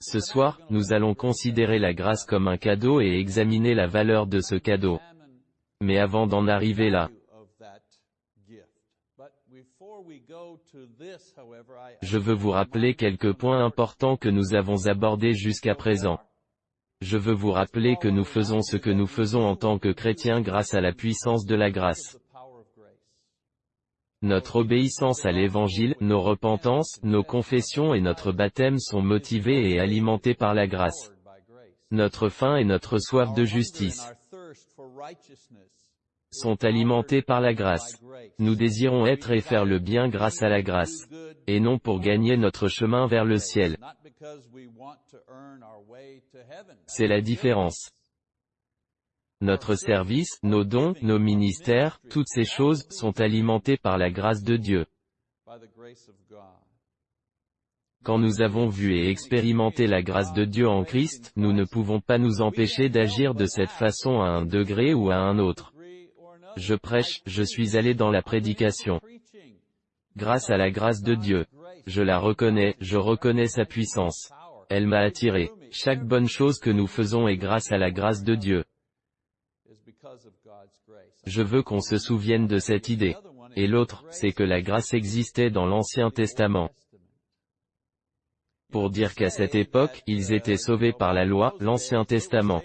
Ce soir, nous allons considérer la grâce comme un cadeau et examiner la valeur de ce cadeau. Mais avant d'en arriver là, je veux vous rappeler quelques points importants que nous avons abordés jusqu'à présent. Je veux vous rappeler que nous faisons ce que nous faisons en tant que chrétiens grâce à la puissance de la grâce. Notre obéissance à l'Évangile, nos repentances, nos confessions et notre baptême sont motivés et alimentés par la grâce. Notre faim et notre soif de justice sont alimentés par la grâce. Nous désirons être et faire le bien grâce à la grâce, et non pour gagner notre chemin vers le ciel. C'est la différence. Notre service, nos dons, nos ministères, toutes ces choses, sont alimentés par la grâce de Dieu. Quand nous avons vu et expérimenté la grâce de Dieu en Christ, nous ne pouvons pas nous empêcher d'agir de cette façon à un degré ou à un autre. Je prêche, je suis allé dans la prédication. Grâce à la grâce de Dieu. Je la reconnais, je reconnais sa puissance. Elle m'a attiré. Chaque bonne chose que nous faisons est grâce à la grâce de Dieu. Je veux qu'on se souvienne de cette idée. Et l'autre, c'est que la grâce existait dans l'Ancien Testament. Pour dire qu'à cette époque, ils étaient sauvés par la loi, l'Ancien Testament.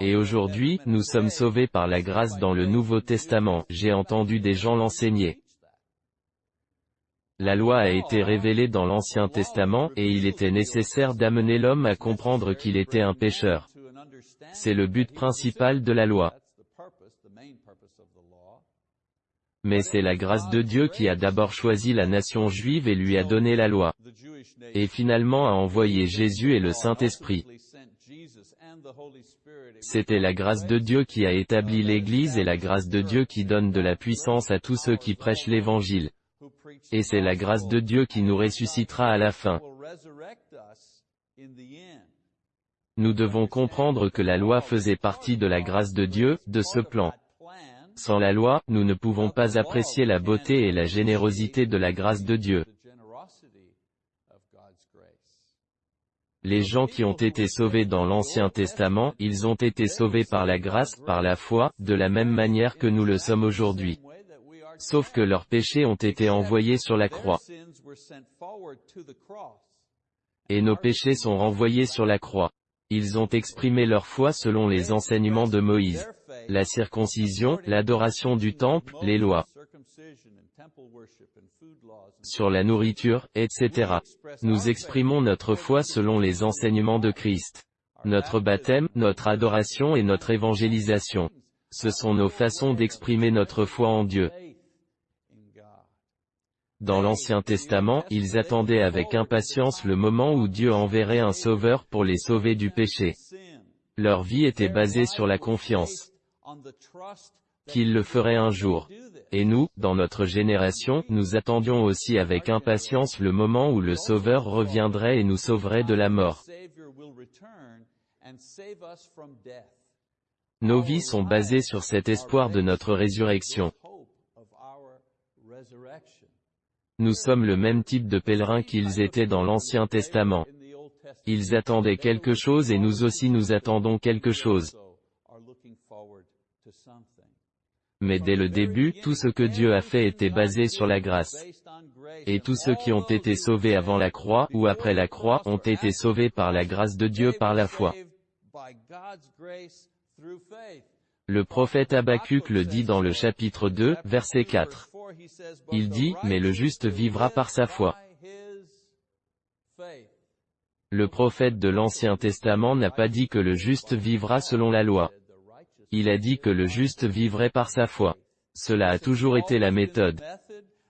Et aujourd'hui, nous sommes sauvés par la grâce dans le Nouveau Testament, j'ai entendu des gens l'enseigner. La loi a été révélée dans l'Ancien Testament, et il était nécessaire d'amener l'homme à comprendre qu'il était un pécheur. C'est le but principal de la loi. Mais c'est la grâce de Dieu qui a d'abord choisi la nation juive et lui a donné la loi. Et finalement a envoyé Jésus et le Saint-Esprit. C'était la grâce de Dieu qui a établi l'Église et la grâce de Dieu qui donne de la puissance à tous ceux qui prêchent l'Évangile. Et c'est la grâce de Dieu qui nous ressuscitera à la fin. Nous devons comprendre que la loi faisait partie de la grâce de Dieu, de ce plan. Sans la loi, nous ne pouvons pas apprécier la beauté et la générosité de la grâce de Dieu. Les gens qui ont été sauvés dans l'Ancien Testament, ils ont été sauvés par la grâce, par la foi, de la même manière que nous le sommes aujourd'hui. Sauf que leurs péchés ont été envoyés sur la croix. Et nos péchés sont renvoyés sur la croix. Ils ont exprimé leur foi selon les enseignements de Moïse la circoncision, l'adoration du temple, les lois sur la nourriture, etc. Nous exprimons notre foi selon les enseignements de Christ. Notre baptême, notre adoration et notre évangélisation. Ce sont nos façons d'exprimer notre foi en Dieu. Dans l'Ancien Testament, ils attendaient avec impatience le moment où Dieu enverrait un sauveur pour les sauver du péché. Leur vie était basée sur la confiance qu'il le ferait un jour. Et nous, dans notre génération, nous attendions aussi avec impatience le moment où le Sauveur reviendrait et nous sauverait de la mort. Nos vies sont basées sur cet espoir de notre résurrection. Nous sommes le même type de pèlerins qu'ils étaient dans l'Ancien Testament. Ils attendaient quelque chose et nous aussi nous attendons quelque chose. Mais dès le début, tout ce que Dieu a fait était basé sur la grâce. Et tous ceux qui ont été sauvés avant la croix, ou après la croix, ont été sauvés par la grâce de Dieu par la foi. Le prophète Habakkuk le dit dans le chapitre 2, verset 4. Il dit, mais le juste vivra par sa foi. Le prophète de l'Ancien Testament n'a pas dit que le juste vivra selon la loi. Il a dit que le juste vivrait par sa foi. Cela a toujours été la méthode.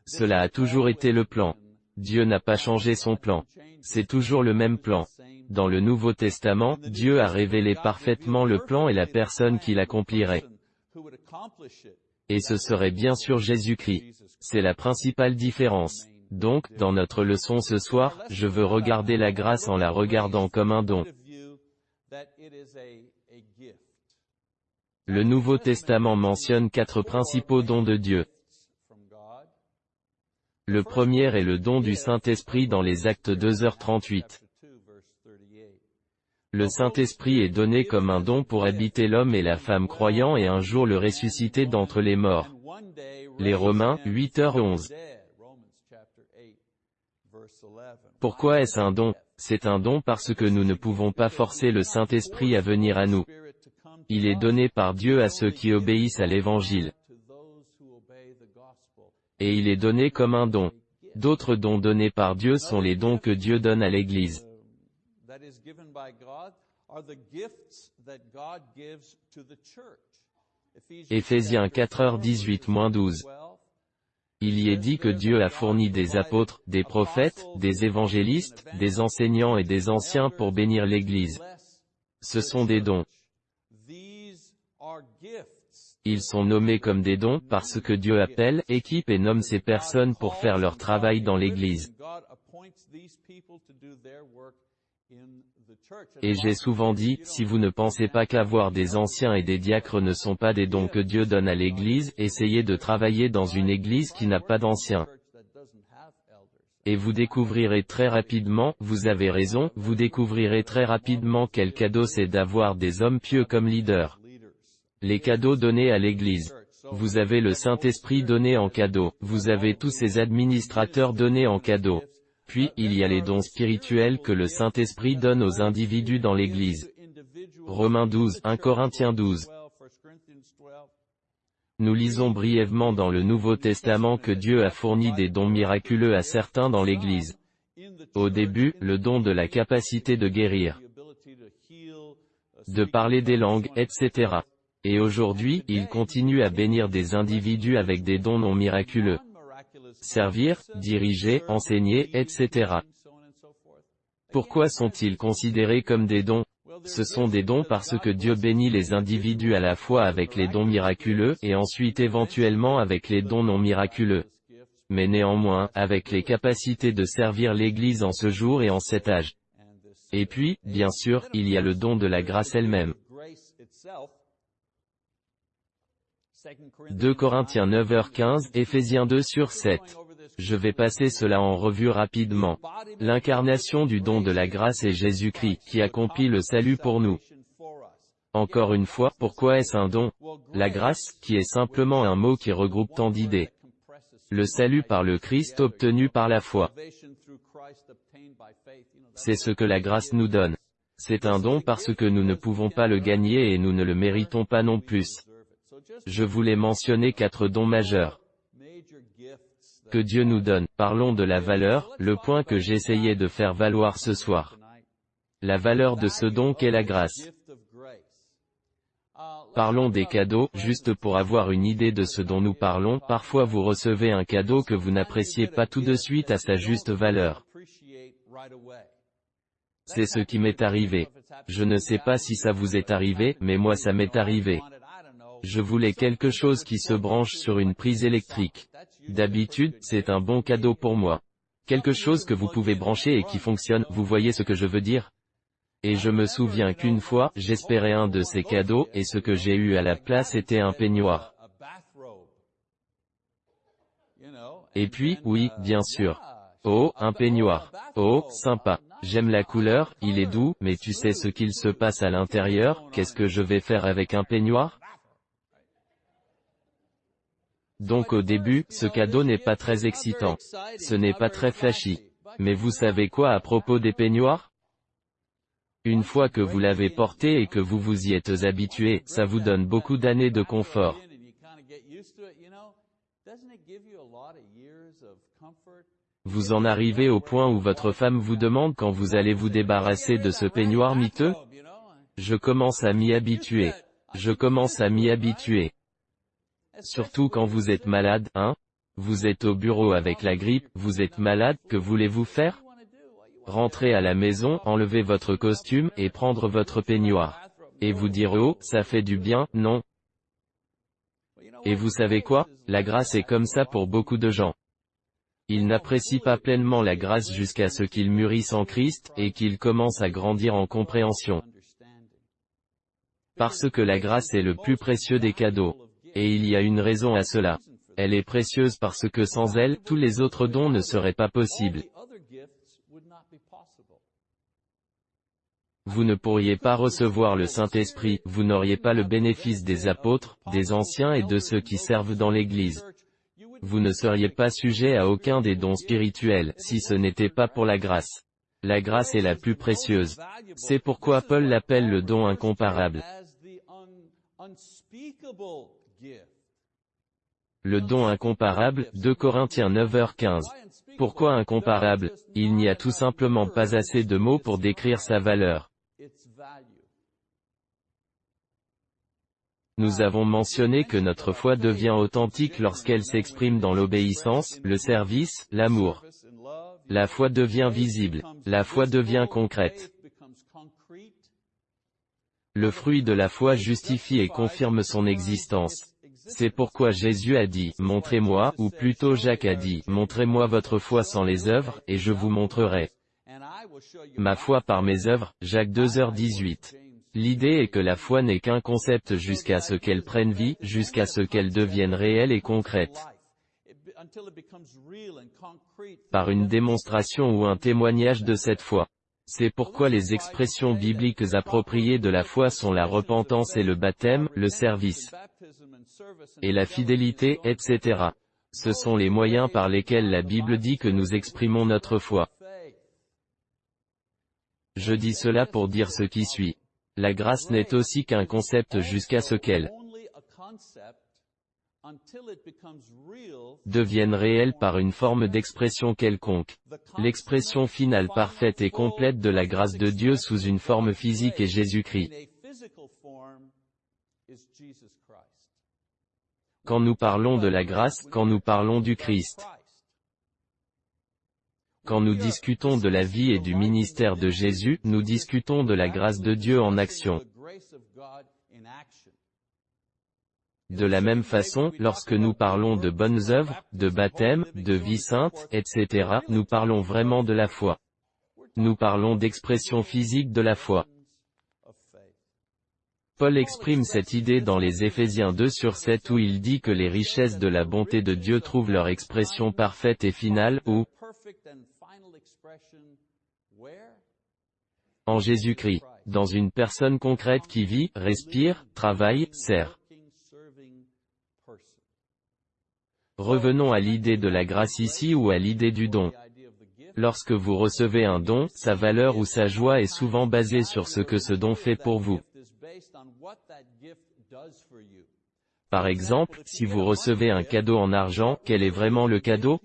Cela a toujours été le plan. Dieu n'a pas changé son plan. C'est toujours le même plan. Dans le Nouveau Testament, Dieu a révélé parfaitement le plan et la personne qui l'accomplirait. Et ce serait bien sûr Jésus-Christ. C'est la principale différence. Donc, dans notre leçon ce soir, je veux regarder la grâce en la regardant comme un don. Le Nouveau Testament mentionne quatre principaux dons de Dieu. Le premier est le don du Saint-Esprit dans les actes 2h38. Le Saint-Esprit est donné comme un don pour habiter l'homme et la femme croyant et un jour le ressusciter d'entre les morts. Les Romains, 8h11. Pourquoi est-ce un don? C'est un don parce que nous ne pouvons pas forcer le Saint-Esprit à venir à nous. Il est donné par Dieu à ceux qui obéissent à l'Évangile. Et il est donné comme un don. D'autres dons donnés par Dieu sont les dons que Dieu donne à l'Église. Éphésiens 4h18-12 Il y est dit que Dieu a fourni des apôtres, des prophètes, des évangélistes, des enseignants et des anciens pour bénir l'Église. Ce sont des dons. Ils sont nommés comme des dons parce que Dieu appelle, équipe et nomme ces personnes pour faire leur travail dans l'Église. Et j'ai souvent dit, si vous ne pensez pas qu'avoir des anciens et des diacres ne sont pas des dons que Dieu donne à l'Église, essayez de travailler dans une Église qui n'a pas d'anciens. Et vous découvrirez très rapidement, vous avez raison, vous découvrirez très rapidement quel cadeau c'est d'avoir des hommes pieux comme leaders. Les cadeaux donnés à l'Église. Vous avez le Saint-Esprit donné en cadeau, vous avez tous ces administrateurs donnés en cadeau. Puis, il y a les dons spirituels que le Saint-Esprit donne aux individus dans l'Église. Romains 12, 1 Corinthiens 12. Nous lisons brièvement dans le Nouveau Testament que Dieu a fourni des dons miraculeux à certains dans l'Église. Au début, le don de la capacité de guérir, de parler des langues, etc. Et aujourd'hui, il continue à bénir des individus avec des dons non miraculeux. Servir, diriger, enseigner, etc. Pourquoi sont-ils considérés comme des dons? Ce sont des dons parce que Dieu bénit les individus à la fois avec les dons miraculeux, et ensuite éventuellement avec les dons non miraculeux. Mais néanmoins, avec les capacités de servir l'Église en ce jour et en cet âge. Et puis, bien sûr, il y a le don de la grâce elle-même. 2 Corinthiens 9h15, Éphésiens 2 sur 7. Je vais passer cela en revue rapidement. L'incarnation du don de la grâce est Jésus-Christ, qui accomplit le salut pour nous. Encore une fois, pourquoi est-ce un don? La grâce, qui est simplement un mot qui regroupe tant d'idées. Le salut par le Christ obtenu par la foi. C'est ce que la grâce nous donne. C'est un don parce que nous ne pouvons pas le gagner et nous ne le méritons pas non plus. Je voulais mentionner quatre dons majeurs que Dieu nous donne. Parlons de la valeur, le point que j'essayais de faire valoir ce soir. La valeur de ce don qu'est la grâce. Parlons des cadeaux, juste pour avoir une idée de ce dont nous parlons, parfois vous recevez un cadeau que vous n'appréciez pas tout de suite à sa juste valeur. C'est ce qui m'est arrivé. Je ne sais pas si ça vous est arrivé, mais moi ça m'est arrivé. Je voulais quelque chose qui se branche sur une prise électrique. D'habitude, c'est un bon cadeau pour moi. Quelque chose que vous pouvez brancher et qui fonctionne, vous voyez ce que je veux dire? Et je me souviens qu'une fois, j'espérais un de ces cadeaux, et ce que j'ai eu à la place était un peignoir. Et puis, oui, bien sûr. Oh, un peignoir. Oh, sympa. J'aime la couleur, il est doux, mais tu sais ce qu'il se passe à l'intérieur, qu'est-ce que je vais faire avec un peignoir? Donc au début, ce cadeau n'est pas très excitant. Ce n'est pas très flashy. Mais vous savez quoi à propos des peignoirs? Une fois que vous l'avez porté et que vous vous y êtes habitué, ça vous donne beaucoup d'années de confort. Vous en arrivez au point où votre femme vous demande quand vous allez vous débarrasser de ce peignoir miteux? Je commence à m'y habituer. Je commence à m'y habituer. Surtout quand vous êtes malade, hein? Vous êtes au bureau avec la grippe, vous êtes malade, que voulez-vous faire? Rentrer à la maison, enlever votre costume, et prendre votre peignoir. Et vous dire oh, ça fait du bien, non? Et vous savez quoi? La grâce est comme ça pour beaucoup de gens. Ils n'apprécient pas pleinement la grâce jusqu'à ce qu'ils mûrissent en Christ, et qu'ils commencent à grandir en compréhension. Parce que la grâce est le plus précieux des cadeaux. Et il y a une raison à cela. Elle est précieuse parce que sans elle, tous les autres dons ne seraient pas possibles. Vous ne pourriez pas recevoir le Saint-Esprit, vous n'auriez pas le bénéfice des apôtres, des anciens et de ceux qui servent dans l'Église. Vous ne seriez pas sujet à aucun des dons spirituels, si ce n'était pas pour la grâce. La grâce est la plus précieuse. C'est pourquoi Paul l'appelle le don incomparable. Le don incomparable, 2 Corinthiens 9h15. Pourquoi incomparable? Il n'y a tout simplement pas assez de mots pour décrire sa valeur. Nous avons mentionné que notre foi devient authentique lorsqu'elle s'exprime dans l'obéissance, le service, l'amour. La foi devient visible. La foi devient concrète. Le fruit de la foi justifie et confirme son existence. C'est pourquoi Jésus a dit, montrez-moi, ou plutôt Jacques a dit, montrez-moi votre foi sans les œuvres, et je vous montrerai. Ma foi par mes œuvres, Jacques 2h18. L'idée est que la foi n'est qu'un concept jusqu'à ce qu'elle prenne vie, jusqu'à ce qu'elle devienne réelle et concrète. Par une démonstration ou un témoignage de cette foi. C'est pourquoi les expressions bibliques appropriées de la foi sont la repentance et le baptême, le service, et la fidélité, etc. Ce sont les moyens par lesquels la Bible dit que nous exprimons notre foi. Je dis cela pour dire ce qui suit. La grâce n'est aussi qu'un concept jusqu'à ce qu'elle devienne réelle par une forme d'expression quelconque. L'expression finale parfaite et complète de la grâce de Dieu sous une forme physique est Jésus-Christ. Quand nous parlons de la grâce, quand nous parlons du Christ, quand nous discutons de la vie et du ministère de Jésus, nous discutons de la grâce de Dieu en action. De la même façon, lorsque nous parlons de bonnes œuvres, de baptême, de vie sainte, etc., nous parlons vraiment de la foi. Nous parlons d'expression physique de la foi. Paul exprime cette idée dans les Éphésiens 2 sur 7 où il dit que les richesses de la bonté de Dieu trouvent leur expression parfaite et finale, où en Jésus-Christ, dans une personne concrète qui vit, respire, travaille, sert. Revenons à l'idée de la grâce ici ou à l'idée du don. Lorsque vous recevez un don, sa valeur ou sa joie est souvent basée sur ce que ce don fait pour vous. Par exemple, si vous recevez un cadeau en argent, quel est vraiment le cadeau?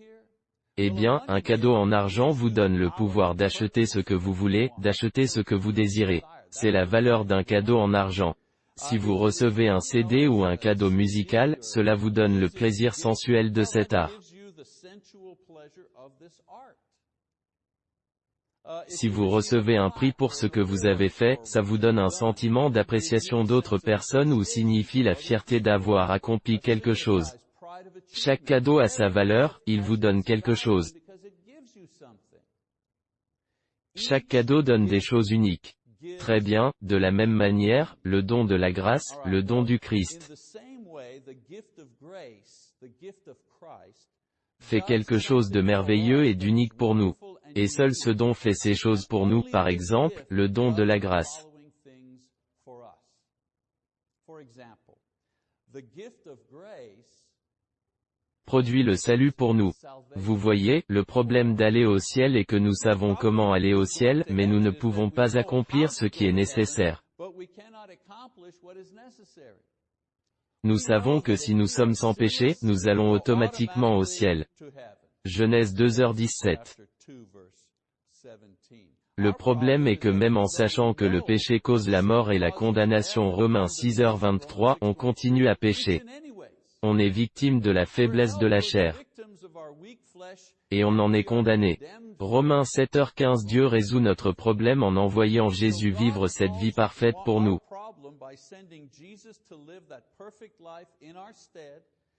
eh bien, un cadeau en argent vous donne le pouvoir d'acheter ce que vous voulez, d'acheter ce que vous désirez. C'est la valeur d'un cadeau en argent. Si vous recevez un CD ou un cadeau musical, cela vous donne le plaisir sensuel de cet art. Si vous recevez un prix pour ce que vous avez fait, ça vous donne un sentiment d'appréciation d'autres personnes ou signifie la fierté d'avoir accompli quelque chose. Chaque cadeau a sa valeur, il vous donne quelque chose. Chaque cadeau donne des choses uniques. Très bien, de la même manière, le don de la grâce, le don du Christ, fait quelque chose de merveilleux et d'unique pour nous. Et seul ce don fait ces choses pour nous, par exemple, le don de la grâce produit le salut pour nous. Vous voyez, le problème d'aller au ciel est que nous savons comment aller au ciel, mais nous ne pouvons pas accomplir ce qui est nécessaire. Nous savons que si nous sommes sans péché, nous allons automatiquement au ciel. Genèse 2h17. Le problème est que même en sachant que le péché cause la mort et la condamnation Romains 6h23, on continue à pécher. On est victime de la faiblesse de la chair. Et on en est condamné. Romains 7h15 Dieu résout notre problème en envoyant Jésus vivre cette vie parfaite pour nous.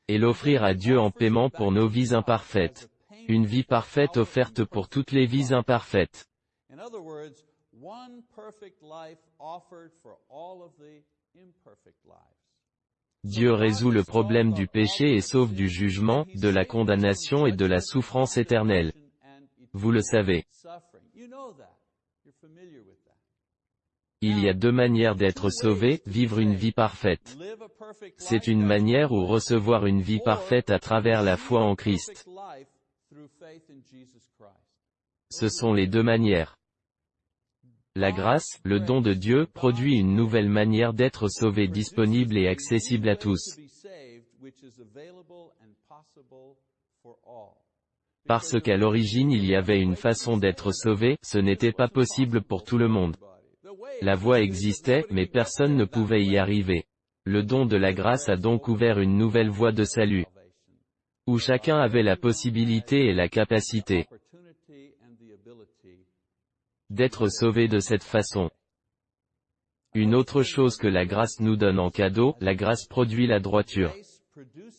Et l'offrir à Dieu en paiement pour nos vies imparfaites. Une vie parfaite offerte pour toutes les vies imparfaites. Dieu résout le problème du péché et sauve du jugement, de la condamnation et de la souffrance éternelle. Vous le savez. Il y a deux manières d'être sauvé, vivre une vie parfaite. C'est une manière ou recevoir une vie parfaite à travers la foi en Christ. Ce sont les deux manières. La grâce, le don de Dieu, produit une nouvelle manière d'être sauvé disponible et accessible à tous. Parce qu'à l'origine il y avait une façon d'être sauvé, ce n'était pas possible pour tout le monde. La voie existait, mais personne ne pouvait y arriver. Le don de la grâce a donc ouvert une nouvelle voie de salut, où chacun avait la possibilité et la capacité d'être sauvé de cette façon. Une autre chose que la grâce nous donne en cadeau, la grâce produit la droiture.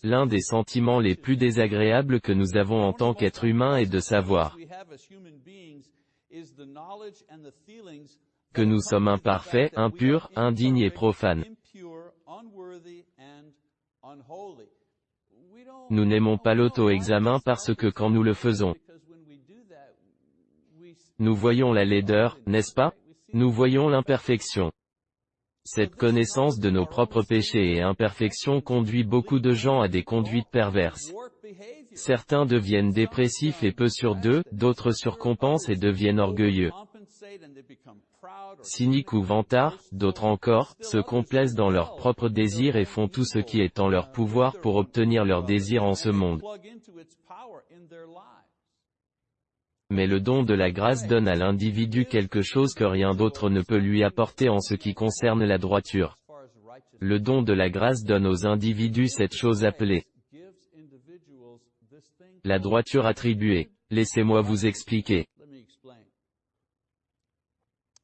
L'un des sentiments les plus désagréables que nous avons en tant qu'être humain est de savoir que nous sommes imparfaits, impurs, indignes et profanes. Nous n'aimons pas l'auto-examen parce que quand nous le faisons, nous voyons la laideur, n'est-ce pas? Nous voyons l'imperfection. Cette connaissance de nos propres péchés et imperfections conduit beaucoup de gens à des conduites perverses. Certains deviennent dépressifs et peu sur d'eux, d'autres surcompensent et deviennent orgueilleux cyniques ou vantards, d'autres encore, se complaisent dans leurs propres désirs et font tout ce qui est en leur pouvoir pour obtenir leurs désirs en ce monde. Mais le don de la grâce donne à l'individu quelque chose que rien d'autre ne peut lui apporter en ce qui concerne la droiture. Le don de la grâce donne aux individus cette chose appelée la droiture attribuée. Laissez-moi vous expliquer.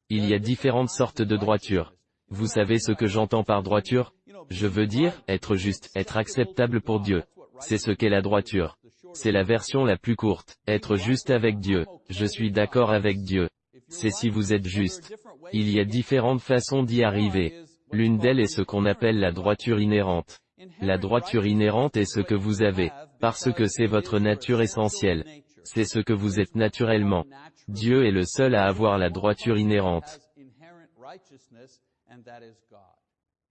Il y a différentes sortes de droiture. Vous savez ce que j'entends par droiture? Je veux dire, être juste, être acceptable pour Dieu. C'est ce qu'est la droiture. C'est la version la plus courte. Être juste avec Dieu. Je suis d'accord avec Dieu. C'est si vous êtes juste. Il y a différentes façons d'y arriver. L'une d'elles est ce qu'on appelle la droiture inhérente. La droiture inhérente est ce que vous avez, parce que c'est votre nature essentielle. C'est ce que vous êtes naturellement. Dieu est le seul à avoir la droiture inhérente.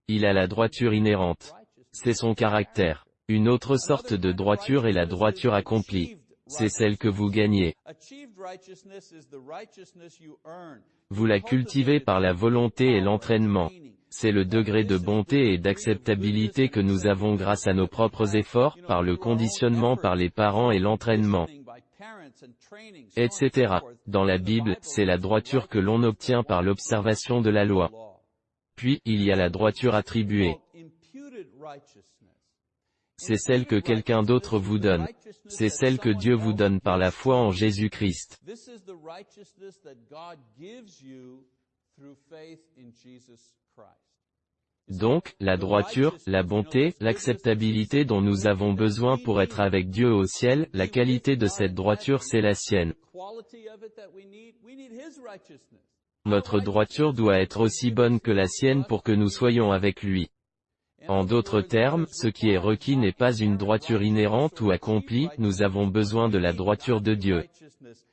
Il a la droiture inhérente. C'est son caractère. Une autre sorte de droiture est la droiture accomplie. C'est celle que vous gagnez. Vous la cultivez par la volonté et l'entraînement. C'est le degré de bonté et d'acceptabilité que nous avons grâce à nos propres efforts, par le conditionnement par les parents et l'entraînement etc. Dans la Bible, c'est la droiture que l'on obtient par l'observation de la loi. Puis, il y a la droiture attribuée. C'est celle que quelqu'un d'autre vous donne. C'est celle que Dieu vous donne par la foi en Jésus-Christ. Donc, la droiture, la bonté, l'acceptabilité dont nous avons besoin pour être avec Dieu au ciel, la qualité de cette droiture c'est la sienne. Notre droiture doit être aussi bonne que la sienne pour que nous soyons avec lui. En d'autres termes, ce qui est requis n'est pas une droiture inhérente ou accomplie, nous avons besoin de la droiture de Dieu.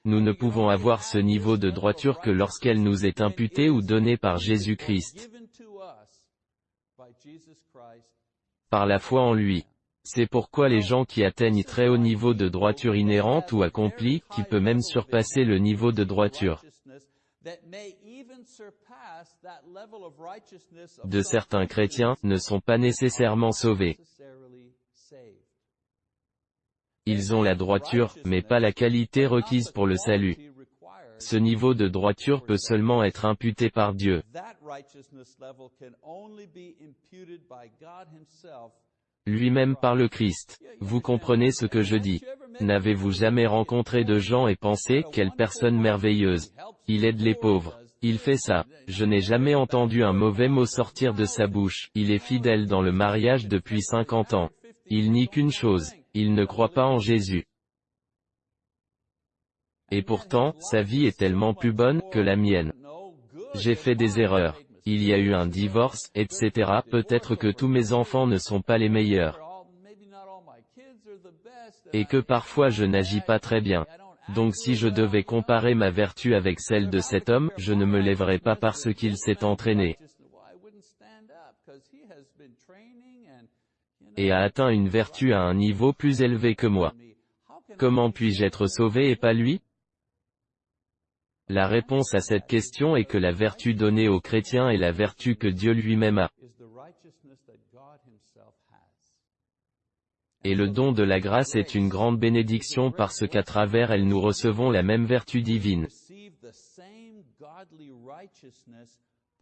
Nous ne pouvons avoir ce niveau de droiture que lorsqu'elle nous est imputée ou donnée par Jésus-Christ par la foi en lui. C'est pourquoi les gens qui atteignent très haut niveau de droiture inhérente ou accomplie, qui peut même surpasser le niveau de droiture de certains chrétiens, ne sont pas nécessairement sauvés. Ils ont la droiture, mais pas la qualité requise pour le salut. Ce niveau de droiture peut seulement être imputé par Dieu lui-même par le Christ. Vous comprenez ce que je dis. N'avez-vous jamais rencontré de gens et pensé, quelle personne merveilleuse? Il aide les pauvres. Il fait ça. Je n'ai jamais entendu un mauvais mot sortir de sa bouche. Il est fidèle dans le mariage depuis 50 ans. Il nie qu'une chose. Il ne croit pas en Jésus. Et pourtant, sa vie est tellement plus bonne que la mienne. J'ai fait des erreurs il y a eu un divorce, etc. Peut-être que tous mes enfants ne sont pas les meilleurs. Et que parfois je n'agis pas très bien. Donc si je devais comparer ma vertu avec celle de cet homme, je ne me lèverais pas parce qu'il s'est entraîné et a atteint une vertu à un niveau plus élevé que moi. Comment puis-je être sauvé et pas lui? La réponse à cette question est que la vertu donnée aux chrétiens est la vertu que Dieu lui-même a. Et le don de la grâce est une grande bénédiction parce qu'à travers elle nous recevons la même vertu divine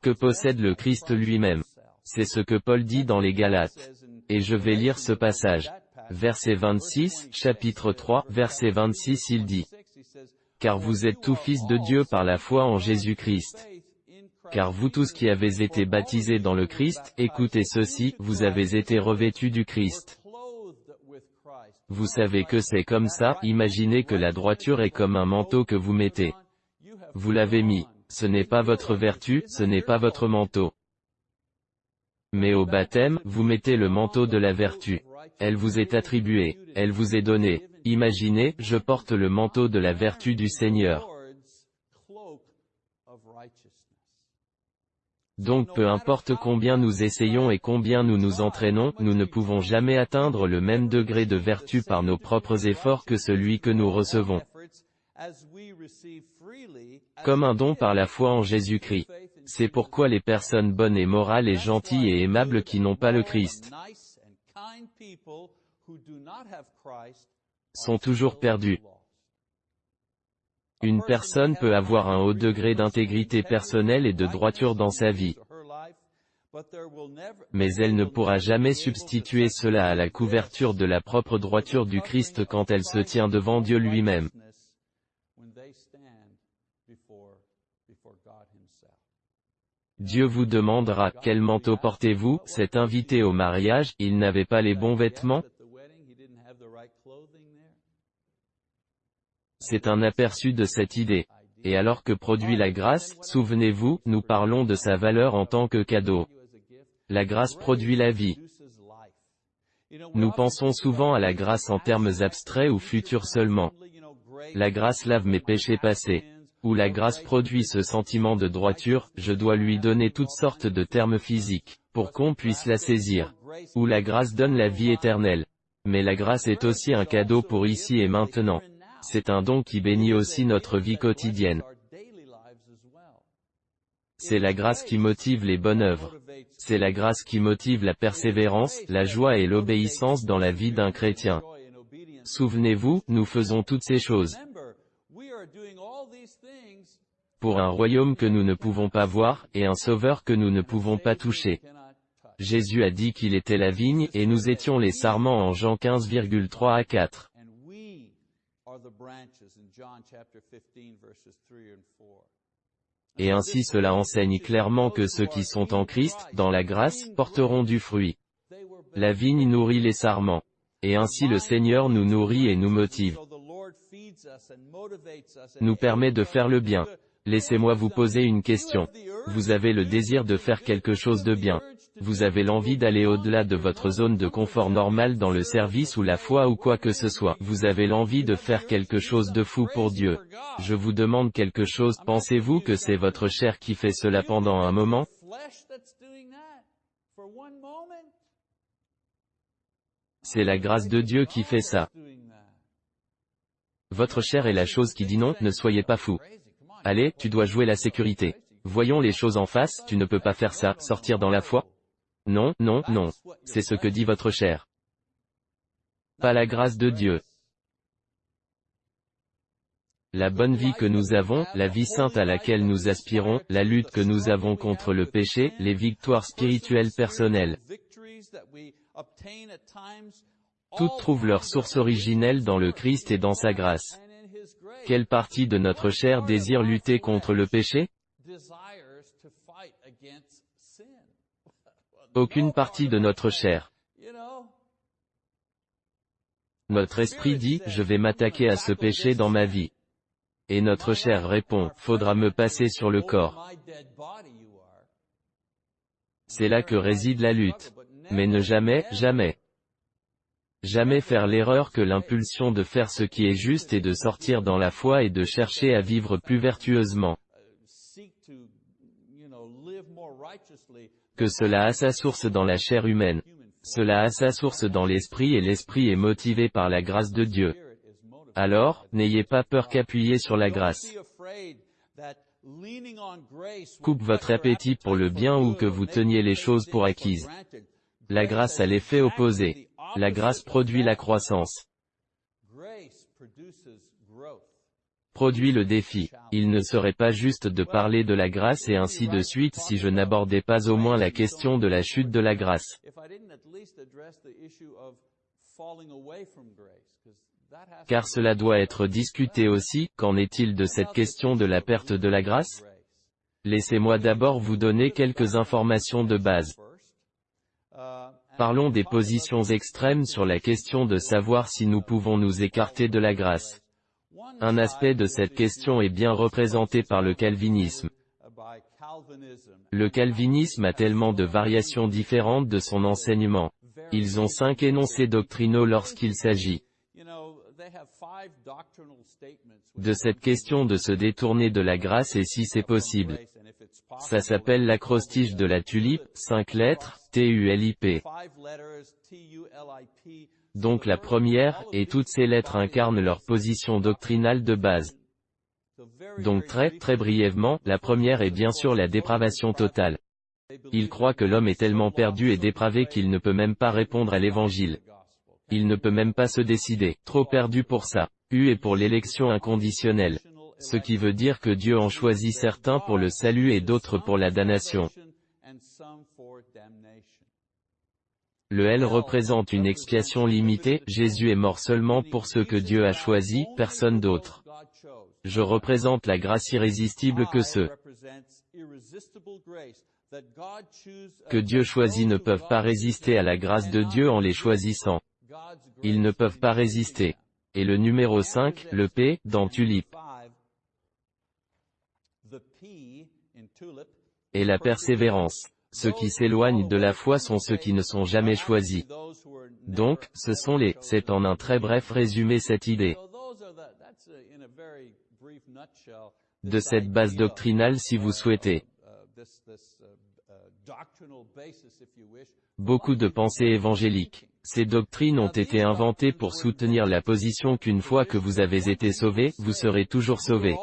que possède le Christ lui-même? C'est ce que Paul dit dans les Galates. Et je vais lire ce passage. Verset 26, chapitre 3, verset 26 il dit. Car vous êtes tous fils de Dieu par la foi en Jésus-Christ. Car vous tous qui avez été baptisés dans le Christ, écoutez ceci, vous avez été revêtus du Christ. Vous savez que c'est comme ça, imaginez que la droiture est comme un manteau que vous mettez. Vous l'avez mis. Ce n'est pas votre vertu, ce n'est pas votre manteau. Mais au baptême, vous mettez le manteau de la vertu. Elle vous est attribuée, elle vous est donnée. Imaginez, je porte le manteau de la vertu du Seigneur. Donc peu importe combien nous essayons et combien nous nous entraînons, nous ne pouvons jamais atteindre le même degré de vertu par nos propres efforts que celui que nous recevons. Comme un don par la foi en Jésus-Christ. C'est pourquoi les personnes bonnes et morales et gentilles et aimables qui n'ont pas le Christ sont toujours perdues. Une personne peut avoir un haut degré d'intégrité personnelle et de droiture dans sa vie. Mais elle ne pourra jamais substituer cela à la couverture de la propre droiture du Christ quand elle se tient devant Dieu lui-même. Dieu vous demandera, quel manteau portez-vous, cet invité au mariage, il n'avait pas les bons vêtements? C'est un aperçu de cette idée. Et alors que produit la grâce, souvenez-vous, nous parlons de sa valeur en tant que cadeau. La grâce produit la vie. Nous pensons souvent à la grâce en termes abstraits ou futurs seulement. La grâce lave mes péchés passés où la grâce produit ce sentiment de droiture, je dois lui donner toutes sortes de termes physiques, pour qu'on puisse la saisir. Où la grâce donne la vie éternelle. Mais la grâce est aussi un cadeau pour ici et maintenant. C'est un don qui bénit aussi notre vie quotidienne. C'est la grâce qui motive les bonnes œuvres. C'est la grâce qui motive la persévérance, la joie et l'obéissance dans la vie d'un chrétien. Souvenez-vous, nous faisons toutes ces choses pour un royaume que nous ne pouvons pas voir, et un sauveur que nous ne pouvons pas toucher. Jésus a dit qu'il était la vigne, et nous étions les sarments en Jean 15,3 à 4. Et ainsi cela enseigne clairement que ceux qui sont en Christ, dans la grâce, porteront du fruit. La vigne nourrit les sarments. Et ainsi le Seigneur nous nourrit et nous motive. Nous permet de faire le bien. Laissez-moi vous poser une question. Vous avez le désir de faire quelque chose de bien. Vous avez l'envie d'aller au-delà de votre zone de confort normal dans le service ou la foi ou quoi que ce soit. Vous avez l'envie de faire quelque chose de fou pour Dieu. Je vous demande quelque chose, pensez-vous que c'est votre chair qui fait cela pendant un moment? C'est la grâce de Dieu qui fait ça. Votre chair est la chose qui dit non, ne soyez pas fou. Allez, tu dois jouer la sécurité. Voyons les choses en face, tu ne peux pas faire ça, sortir dans la foi. Non, non, non. C'est ce que dit votre chair. Pas la grâce de Dieu. La bonne vie que nous avons, la vie sainte à laquelle nous aspirons, la lutte que nous avons contre le péché, les victoires spirituelles personnelles. Toutes trouvent leur source originelle dans le Christ et dans sa grâce. Quelle partie de notre chair désire lutter contre le péché? Aucune partie de notre chair. Notre esprit dit, je vais m'attaquer à ce péché dans ma vie. Et notre chair répond, faudra me passer sur le corps. C'est là que réside la lutte. Mais ne jamais, jamais Jamais faire l'erreur que l'impulsion de faire ce qui est juste et de sortir dans la foi et de chercher à vivre plus vertueusement. Que cela a sa source dans la chair humaine. Cela a sa source dans l'esprit et l'esprit est motivé par la grâce de Dieu. Alors, n'ayez pas peur qu'appuyer sur la grâce. Coupe votre appétit pour le bien ou que vous teniez les choses pour acquises. La grâce a l'effet opposé. La grâce produit la croissance. Produit le défi. Il ne serait pas juste de parler de la grâce et ainsi de suite si je n'abordais pas au moins la question de la chute de la grâce. Car cela doit être discuté aussi, qu'en est-il de cette question de la perte de la grâce? Laissez-moi d'abord vous donner quelques informations de base. Parlons des positions extrêmes sur la question de savoir si nous pouvons nous écarter de la grâce. Un aspect de cette question est bien représenté par le calvinisme. Le calvinisme a tellement de variations différentes de son enseignement. Ils ont cinq énoncés doctrinaux lorsqu'il s'agit de cette question de se détourner de la grâce et si c'est possible. Ça s'appelle l'acrostiche de la tulipe, cinq lettres, T-U-L-I-P. Donc la première, et toutes ces lettres incarnent leur position doctrinale de base. Donc très, très brièvement, la première est bien sûr la dépravation totale. Il croit que l'homme est tellement perdu et dépravé qu'il ne peut même pas répondre à l'évangile. Il ne peut même pas se décider, trop perdu pour ça. U est pour l'élection inconditionnelle. Ce qui veut dire que Dieu en choisit certains pour le salut et d'autres pour la damnation. Le L représente une expiation limitée, Jésus est mort seulement pour ceux que Dieu a choisis, personne d'autre. Je représente la grâce irrésistible que ceux que Dieu choisit ne peuvent pas résister à la grâce de Dieu en les choisissant. Ils ne peuvent pas résister. Et le numéro 5, le P, dans Tulipe. Et la persévérance. Ceux qui s'éloignent de la foi sont ceux qui ne sont jamais choisis. Donc, ce sont les, c'est en un très bref résumé cette idée de cette base doctrinale si vous souhaitez. Beaucoup de pensées évangéliques. Ces doctrines ont été inventées pour soutenir la position qu'une fois que vous avez été sauvé, vous serez toujours sauvé.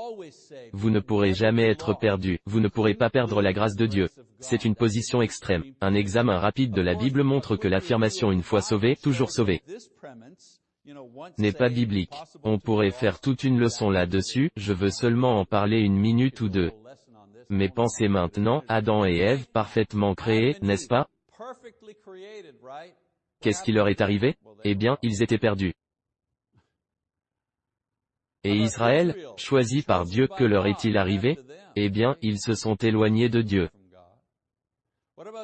Vous ne pourrez jamais être perdu, vous ne pourrez pas perdre la grâce de Dieu. C'est une position extrême. Un examen rapide de la Bible montre que l'affirmation une fois sauvé, toujours sauvé, n'est pas biblique. On pourrait faire toute une leçon là-dessus, je veux seulement en parler une minute ou deux. Mais pensez maintenant, Adam et Ève, parfaitement créés, n'est-ce pas? Qu'est-ce qui leur est arrivé? Eh bien, ils étaient perdus. Et Israël, choisi par Dieu, que leur est-il arrivé? Eh bien, ils se sont éloignés de Dieu.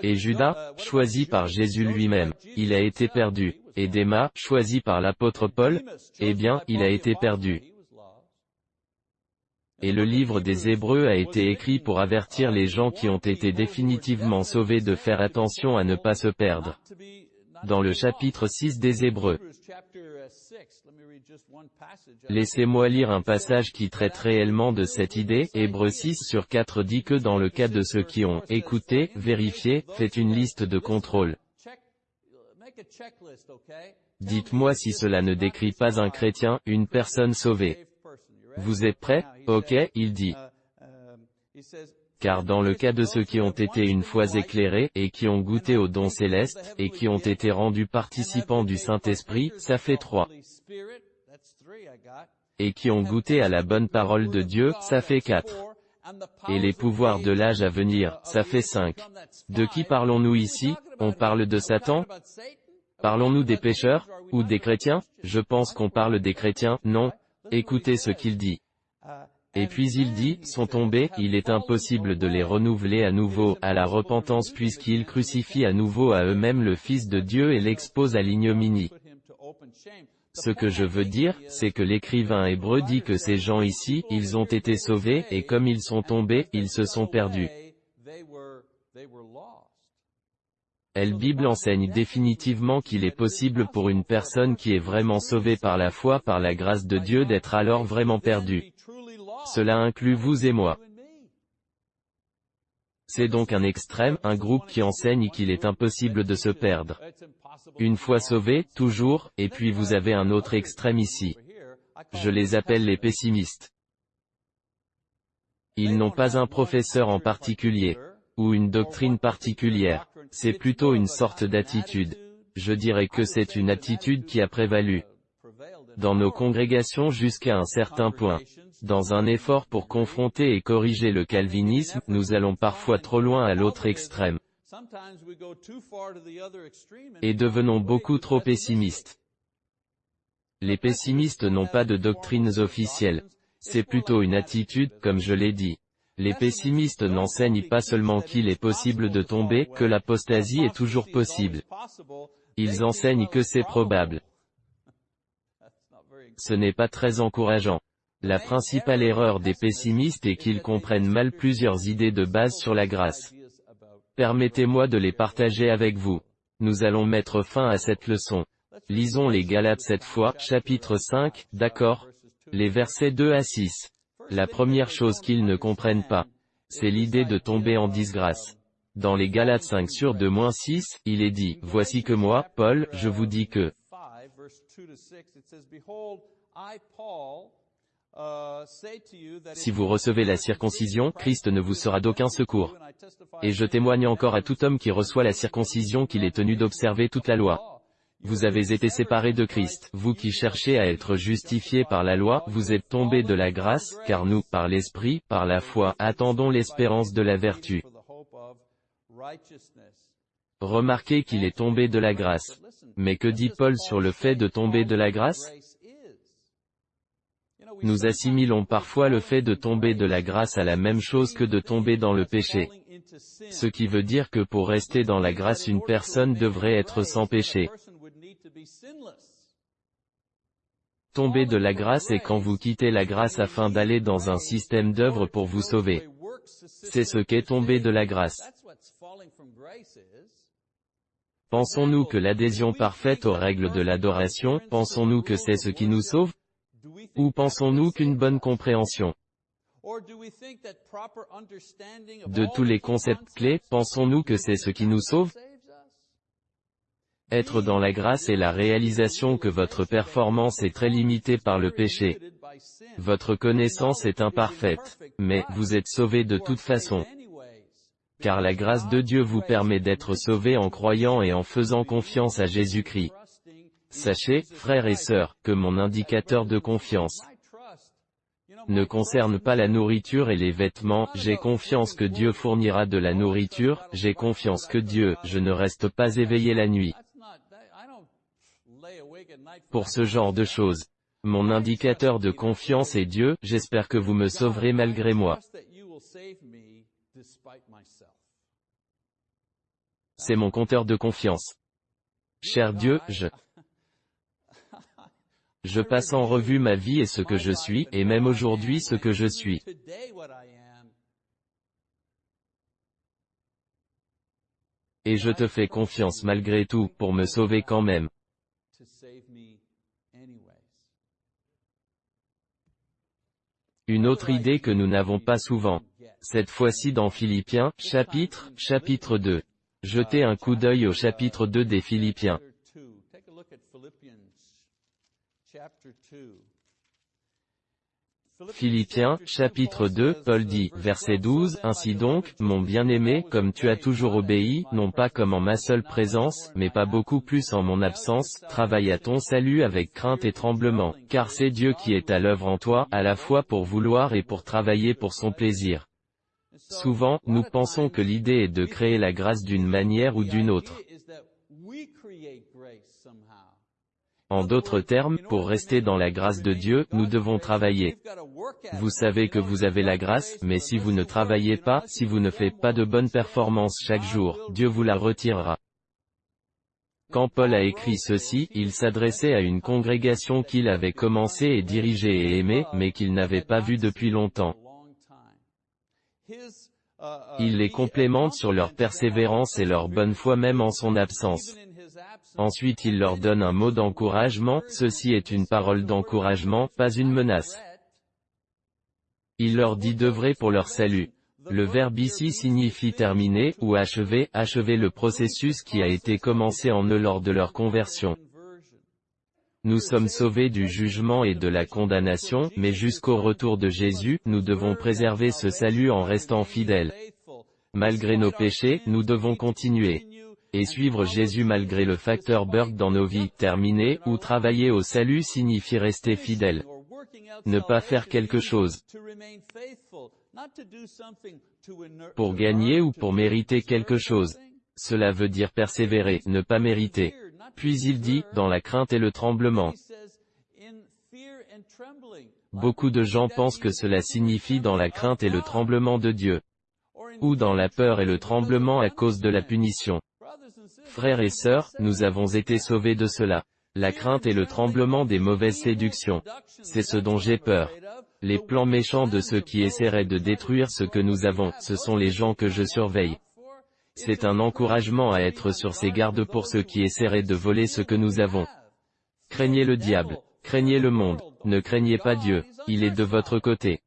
Et Judas, choisi par Jésus lui-même, il a été perdu. Et Déma, choisi par l'apôtre Paul, eh bien, il a été perdu. Et le livre des Hébreux a été écrit pour avertir les gens qui ont été définitivement sauvés de faire attention à ne pas se perdre dans le chapitre 6 des Hébreux. Laissez-moi lire un passage qui traite réellement de cette idée. Hébreux 6 sur 4 dit que dans le cas de ceux qui ont écouté, vérifié, fait une liste de contrôle. Dites-moi si cela ne décrit pas un chrétien, une personne sauvée. Vous êtes prêts? Ok, il dit car dans le cas de ceux qui ont été une fois éclairés, et qui ont goûté au don céleste, et qui ont été rendus participants du Saint-Esprit, ça fait trois. Et qui ont goûté à la bonne parole de Dieu, ça fait quatre. Et les pouvoirs de l'âge à venir, ça fait cinq. De qui parlons-nous ici? On parle de Satan? Parlons-nous des pécheurs Ou des chrétiens? Je pense qu'on parle des chrétiens, non Écoutez ce qu'il dit. Et puis il dit, sont tombés, il est impossible de les renouveler à nouveau, à la repentance puisqu'ils crucifient à nouveau à eux-mêmes le Fils de Dieu et l'exposent à l'ignominie. Ce que je veux dire, c'est que l'écrivain hébreu dit que ces gens ici, ils ont été sauvés, et comme ils sont tombés, ils se sont perdus. Elle Bible enseigne définitivement qu'il est possible pour une personne qui est vraiment sauvée par la foi par la grâce de Dieu d'être alors vraiment perdue. Cela inclut vous et moi. C'est donc un extrême, un groupe qui enseigne qu'il est impossible de se perdre. Une fois sauvé, toujours, et puis vous avez un autre extrême ici. Je les appelle les pessimistes. Ils n'ont pas un professeur en particulier, ou une doctrine particulière. C'est plutôt une sorte d'attitude. Je dirais que c'est une attitude qui a prévalu dans nos congrégations jusqu'à un certain point. Dans un effort pour confronter et corriger le calvinisme, nous allons parfois trop loin à l'autre extrême. Et devenons beaucoup trop pessimistes. Les pessimistes n'ont pas de doctrines officielles. C'est plutôt une attitude, comme je l'ai dit. Les pessimistes n'enseignent pas seulement qu'il est possible de tomber, que l'apostasie est toujours possible. Ils enseignent que c'est probable. Ce n'est pas très encourageant. La principale erreur des pessimistes est qu'ils comprennent mal plusieurs idées de base sur la grâce. Permettez-moi de les partager avec vous. Nous allons mettre fin à cette leçon. Lisons les Galates cette fois, chapitre 5, d'accord? Les versets 2 à 6. La première chose qu'ils ne comprennent pas, c'est l'idée de tomber en disgrâce. Dans les Galates 5 sur 2 6, il est dit, Voici que moi, Paul, je vous dis que, si vous recevez la circoncision, Christ ne vous sera d'aucun secours. Et je témoigne encore à tout homme qui reçoit la circoncision qu'il est tenu d'observer toute la loi. Vous avez été séparés de Christ, vous qui cherchez à être justifiés par la loi, vous êtes tombés de la grâce, car nous, par l'Esprit, par la foi, attendons l'espérance de la vertu. Remarquez qu'il est tombé de la grâce. Mais que dit Paul sur le fait de tomber de la grâce? Nous assimilons parfois le fait de tomber de la grâce à la même chose que de tomber dans le péché. Ce qui veut dire que pour rester dans la grâce une personne devrait être sans péché. Tomber de la grâce est quand vous quittez la grâce afin d'aller dans un système d'œuvre pour vous sauver. C'est ce qu'est tomber de la grâce. Pensons-nous que l'adhésion parfaite aux règles de l'adoration, pensons-nous que c'est ce qui nous sauve? Ou pensons-nous qu'une bonne compréhension de tous les concepts clés, pensons-nous que c'est ce qui nous sauve être dans la grâce est la réalisation que votre performance est très limitée par le péché. Votre connaissance est imparfaite, mais vous êtes sauvé de toute façon. Car la grâce de Dieu vous permet d'être sauvé en croyant et en faisant confiance à Jésus-Christ. Sachez, frères et sœurs, que mon indicateur de confiance ne concerne pas la nourriture et les vêtements, j'ai confiance que Dieu fournira de la nourriture, j'ai confiance que Dieu, je ne reste pas éveillé la nuit pour ce genre de choses. Mon indicateur de confiance est Dieu, j'espère que vous me sauverez malgré moi. C'est mon compteur de confiance. Cher Dieu, je... Je passe en revue ma vie et ce que je suis, et même aujourd'hui ce que je suis. Et je te fais confiance malgré tout, pour me sauver quand même. Une autre idée que nous n'avons pas souvent. Cette fois-ci dans Philippiens, chapitre, chapitre 2. Jetez un coup d'œil au chapitre 2 des Philippiens. Philippiens, chapitre 2, Paul dit, verset 12, Ainsi donc, mon bien-aimé, comme tu as toujours obéi, non pas comme en ma seule présence, mais pas beaucoup plus en mon absence, travaille à ton salut avec crainte et tremblement, car c'est Dieu qui est à l'œuvre en toi, à la fois pour vouloir et pour travailler pour son plaisir. Souvent, nous pensons que l'idée est de créer la grâce d'une manière ou d'une autre. En d'autres termes, pour rester dans la grâce de Dieu, nous devons travailler. Vous savez que vous avez la grâce, mais si vous ne travaillez pas, si vous ne faites pas de bonnes performances chaque jour, Dieu vous la retirera. Quand Paul a écrit ceci, il s'adressait à une congrégation qu'il avait commencé et dirigé et aimé, mais qu'il n'avait pas vue depuis longtemps. Il les complémente sur leur persévérance et leur bonne foi même en son absence. Ensuite il leur donne un mot d'encouragement, ceci est une parole d'encouragement, pas une menace. Il leur dit d'œuvrer pour leur salut. Le verbe ici signifie terminer, ou achever, achever le processus qui a été commencé en eux lors de leur conversion. Nous sommes sauvés du jugement et de la condamnation, mais jusqu'au retour de Jésus, nous devons préserver ce salut en restant fidèles. Malgré nos péchés, nous devons continuer. Et suivre Jésus malgré le facteur Burke dans nos vies, terminer, ou travailler au salut signifie rester fidèle. Ne pas faire quelque chose pour gagner ou pour mériter quelque chose. Cela veut dire persévérer, ne pas mériter. Puis il dit, dans la crainte et le tremblement. Beaucoup de gens pensent que cela signifie dans la crainte et le tremblement de Dieu. Ou dans la peur et le tremblement à cause de la punition. Frères et sœurs, nous avons été sauvés de cela. La crainte et le tremblement des mauvaises séductions. C'est ce dont j'ai peur. Les plans méchants de ceux qui essaieraient de détruire ce que nous avons, ce sont les gens que je surveille. C'est un encouragement à être sur ses gardes pour ceux qui essaieraient de voler ce que nous avons. Craignez le diable, craignez le monde, ne craignez pas Dieu, il est de votre côté.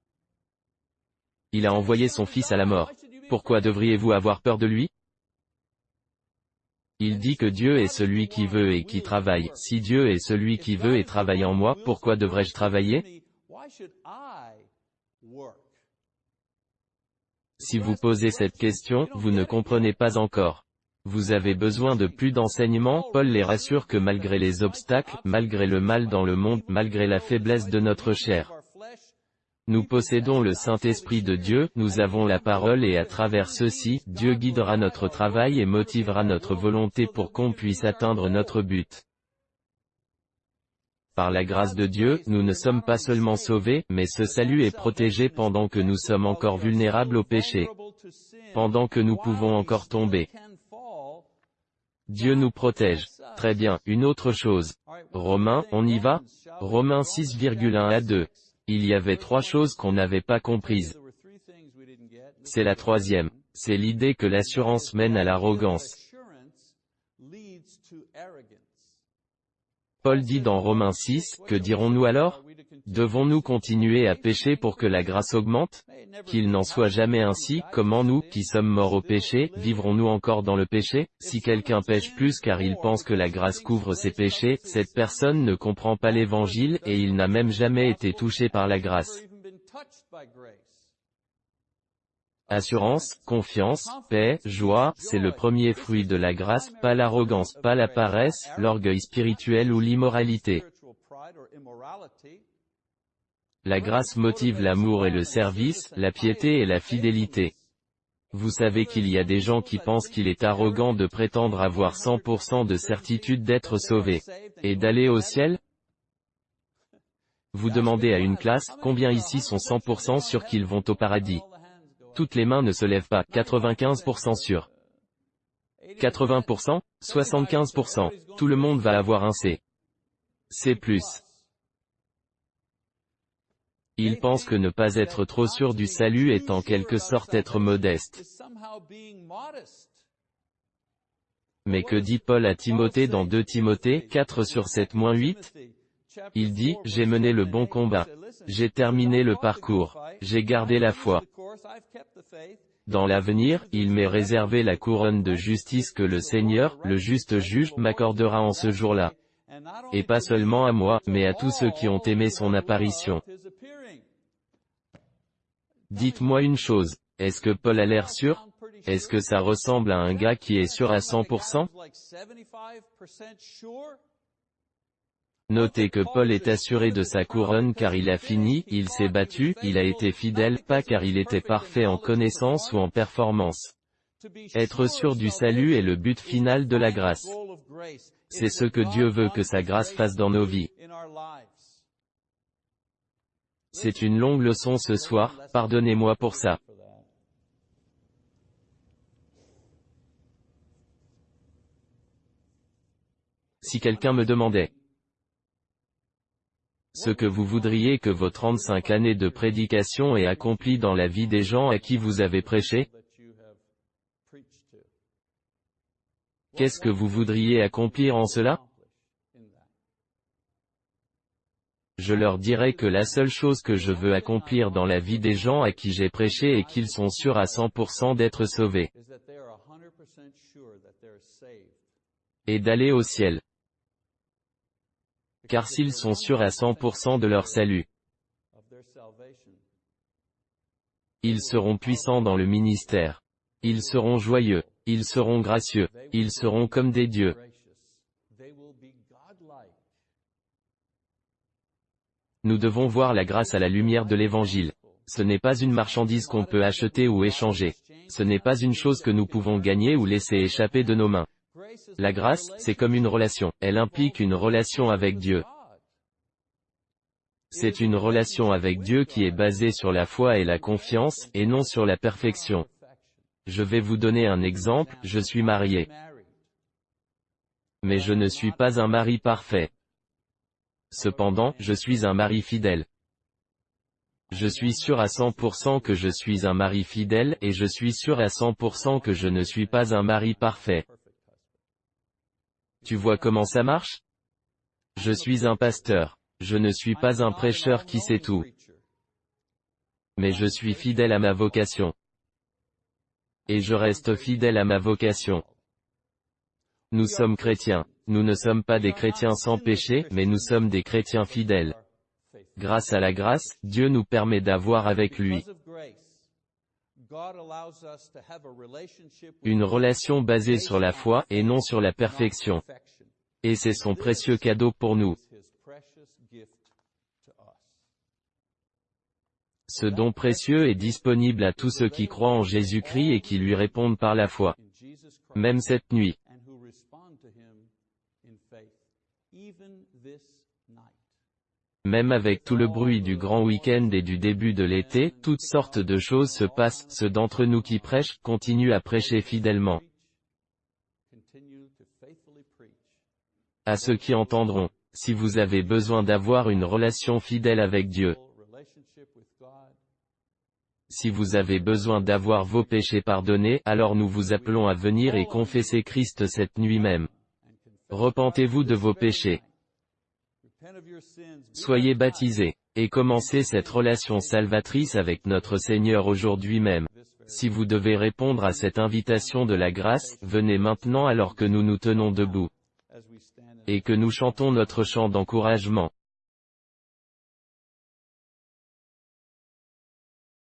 Il a envoyé son Fils à la mort. Pourquoi devriez-vous avoir peur de lui? Il dit que Dieu est celui qui veut et qui travaille. Si Dieu est celui qui veut et travaille en moi, pourquoi devrais-je travailler? Si vous posez cette question, vous ne comprenez pas encore. Vous avez besoin de plus d'enseignements, Paul les rassure que malgré les obstacles, malgré le mal dans le monde, malgré la faiblesse de notre chair, nous possédons le Saint-Esprit de Dieu, nous avons la parole et à travers ceci, Dieu guidera notre travail et motivera notre volonté pour qu'on puisse atteindre notre but. Par la grâce de Dieu, nous ne sommes pas seulement sauvés, mais ce salut est protégé pendant que nous sommes encore vulnérables au péché. Pendant que nous pouvons encore tomber. Dieu nous protège. Très bien, une autre chose. Romains, on y va Romains 6,1 à 2. Il y avait trois choses qu'on n'avait pas comprises. C'est la troisième. C'est l'idée que l'assurance mène à l'arrogance. Paul dit dans Romains 6, que dirons-nous alors? Devons-nous continuer à pécher pour que la grâce augmente? Qu'il n'en soit jamais ainsi, comment nous, qui sommes morts au péché, vivrons-nous encore dans le péché? Si quelqu'un pêche plus car il pense que la grâce couvre ses péchés, cette personne ne comprend pas l'évangile, et il n'a même jamais été touché par la grâce. Assurance, confiance, paix, joie, c'est le premier fruit de la grâce, pas l'arrogance, pas la paresse, l'orgueil spirituel ou l'immoralité. La grâce motive l'amour et le service, la piété et la fidélité. Vous savez qu'il y a des gens qui pensent qu'il est arrogant de prétendre avoir 100% de certitude d'être sauvé. Et d'aller au ciel? Vous demandez à une classe, combien ici sont 100% sûrs qu'ils vont au paradis toutes les mains ne se lèvent pas, 95% sûr. 80%, 75%, tout le monde va avoir un C. C+. Ils pensent que ne pas être trop sûr du salut est en quelque sorte être modeste. Mais que dit Paul à Timothée dans 2 Timothée 4 sur 7-8 Il dit, j'ai mené le bon combat. J'ai terminé le parcours. J'ai gardé la foi. Dans l'avenir, il m'est réservé la couronne de justice que le Seigneur, le juste juge, m'accordera en ce jour-là. Et pas seulement à moi, mais à tous ceux qui ont aimé son apparition. Dites-moi une chose, est-ce que Paul a l'air sûr? Est-ce que ça ressemble à un gars qui est sûr à 100% Notez que Paul est assuré de sa couronne car il a fini, il s'est battu, il a été fidèle, pas car il était parfait en connaissance ou en performance. Être sûr du salut est le but final de la grâce. C'est ce que Dieu veut que sa grâce fasse dans nos vies. C'est une longue leçon ce soir, pardonnez-moi pour ça. Si quelqu'un me demandait, ce que vous voudriez que vos 35 années de prédication aient accompli dans la vie des gens à qui vous avez prêché Qu'est-ce que vous voudriez accomplir en cela? Je leur dirai que la seule chose que je veux accomplir dans la vie des gens à qui j'ai prêché est qu'ils sont sûrs à 100% d'être sauvés. Et d'aller au ciel. Car s'ils sont sûrs à 100% de leur salut, ils seront puissants dans le ministère. Ils seront joyeux. Ils seront gracieux. Ils seront comme des dieux. Nous devons voir la grâce à la lumière de l'Évangile. Ce n'est pas une marchandise qu'on peut acheter ou échanger. Ce n'est pas une chose que nous pouvons gagner ou laisser échapper de nos mains. La grâce, c'est comme une relation. Elle implique une relation avec Dieu. C'est une relation avec Dieu qui est basée sur la foi et la confiance, et non sur la perfection. Je vais vous donner un exemple, je suis marié. Mais je ne suis pas un mari parfait. Cependant, je suis un mari fidèle. Je suis sûr à 100% que je suis un mari fidèle, et je suis sûr à 100% que je ne suis pas un mari parfait. Tu vois comment ça marche? Je suis un pasteur. Je ne suis pas un prêcheur qui sait tout. Mais je suis fidèle à ma vocation. Et je reste fidèle à ma vocation. Nous sommes chrétiens. Nous ne sommes pas des chrétiens sans péché, mais nous sommes des chrétiens fidèles. Grâce à la grâce, Dieu nous permet d'avoir avec lui une relation basée sur la foi et non sur la perfection. Et c'est son précieux cadeau pour nous. Ce don précieux est disponible à tous ceux qui croient en Jésus-Christ et qui lui répondent par la foi. Même cette nuit. Même avec tout le bruit du grand week-end et du début de l'été, toutes sortes de choses se passent, ceux d'entre nous qui prêchent, continuent à prêcher fidèlement. À ceux qui entendront, si vous avez besoin d'avoir une relation fidèle avec Dieu, si vous avez besoin d'avoir vos péchés pardonnés, alors nous vous appelons à venir et confesser Christ cette nuit même. Repentez-vous de vos péchés. Soyez baptisés, et commencez cette relation salvatrice avec notre Seigneur aujourd'hui même. Si vous devez répondre à cette invitation de la grâce, venez maintenant alors que nous nous tenons debout. Et que nous chantons notre chant d'encouragement.